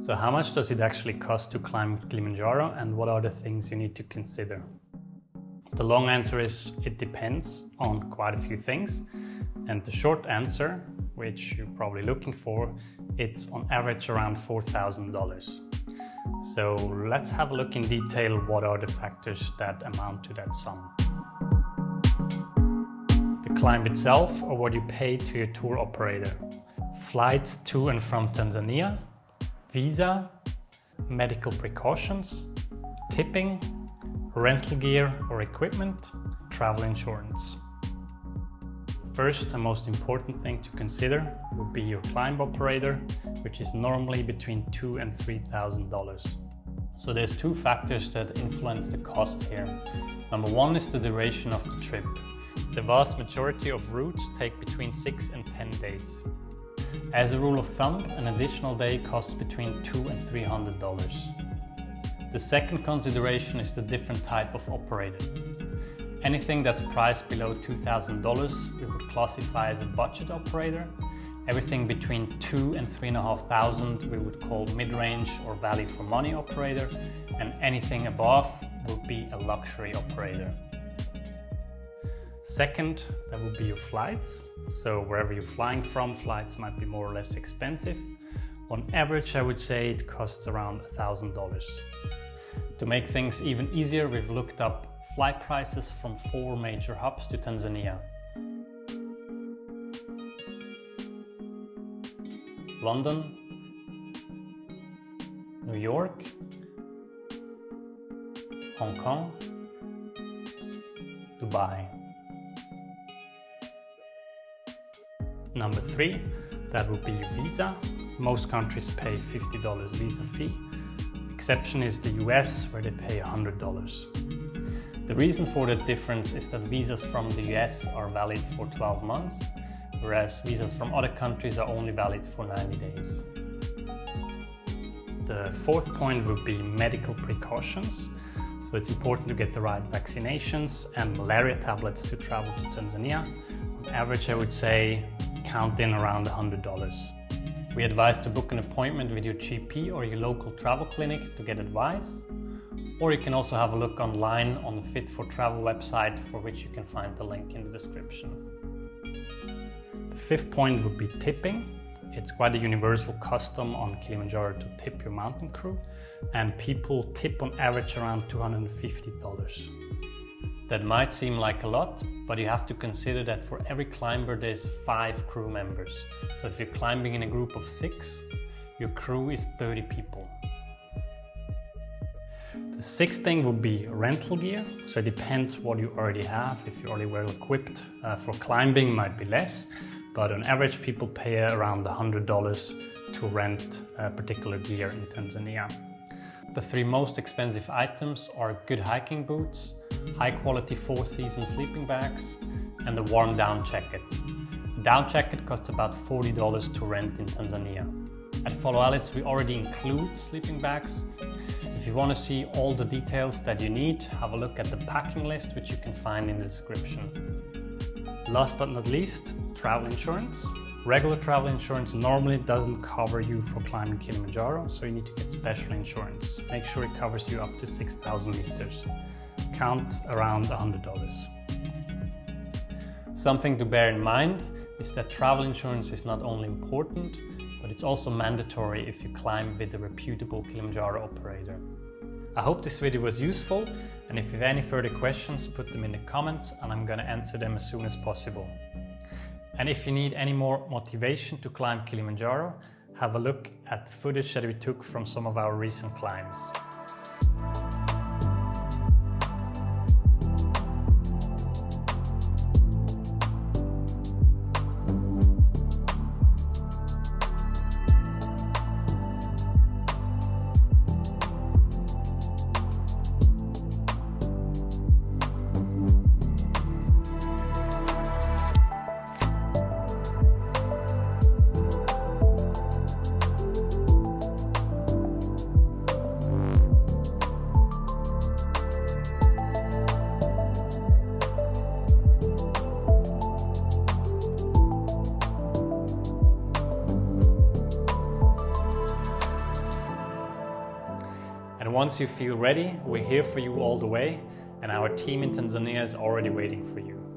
So how much does it actually cost to climb Kilimanjaro and what are the things you need to consider? The long answer is it depends on quite a few things. And the short answer, which you're probably looking for, it's on average around $4,000. So let's have a look in detail what are the factors that amount to that sum. The climb itself or what you pay to your tour operator. Flights to and from Tanzania, visa, medical precautions, tipping, rental gear or equipment, travel insurance. First and most important thing to consider would be your climb operator, which is normally between two and three thousand dollars. So there's two factors that influence the cost here. Number one is the duration of the trip. The vast majority of routes take between six and 10 days. As a rule of thumb, an additional day costs between two and three hundred dollars. The second consideration is the different type of operator. Anything that's priced below $2,000 we would classify as a budget operator. Everything between two and three and a half thousand we would call mid-range or value for money operator. And anything above would be a luxury operator. Second, that would be your flights. So wherever you're flying from, flights might be more or less expensive. On average, I would say it costs around $1,000. To make things even easier, we've looked up flight prices from four major hubs to Tanzania. London, New York, Hong Kong, Dubai. Number three, that would be visa. Most countries pay $50 visa fee. Exception is the US where they pay $100. The reason for that difference is that visas from the US are valid for 12 months, whereas visas from other countries are only valid for 90 days. The fourth point would be medical precautions. So it's important to get the right vaccinations and malaria tablets to travel to Tanzania. On average, I would say count in around $100. We advise to book an appointment with your GP or your local travel clinic to get advice. Or you can also have a look online on the Fit for Travel website for which you can find the link in the description. The fifth point would be tipping. It's quite a universal custom on Kilimanjaro to tip your mountain crew and people tip on average around $250. That might seem like a lot, but you have to consider that for every climber there's five crew members. So if you're climbing in a group of six, your crew is 30 people. The sixth thing would be rental gear. So it depends what you already have. If you're already well equipped uh, for climbing, might be less. But on average, people pay around $100 to rent a particular gear in Tanzania. The three most expensive items are good hiking boots, high quality four season sleeping bags and the warm down jacket. The down jacket costs about $40 to rent in Tanzania. At Follow Alice we already include sleeping bags. If you want to see all the details that you need, have a look at the packing list which you can find in the description. Last but not least, travel insurance. Regular travel insurance normally doesn't cover you for climbing Kilimanjaro, so you need to get special insurance. Make sure it covers you up to 6,000 meters count around $100. Something to bear in mind is that travel insurance is not only important, but it's also mandatory if you climb with a reputable Kilimanjaro operator. I hope this video was useful and if you have any further questions put them in the comments and I'm gonna answer them as soon as possible. And if you need any more motivation to climb Kilimanjaro, have a look at the footage that we took from some of our recent climbs. And once you feel ready, we're here for you all the way and our team in Tanzania is already waiting for you.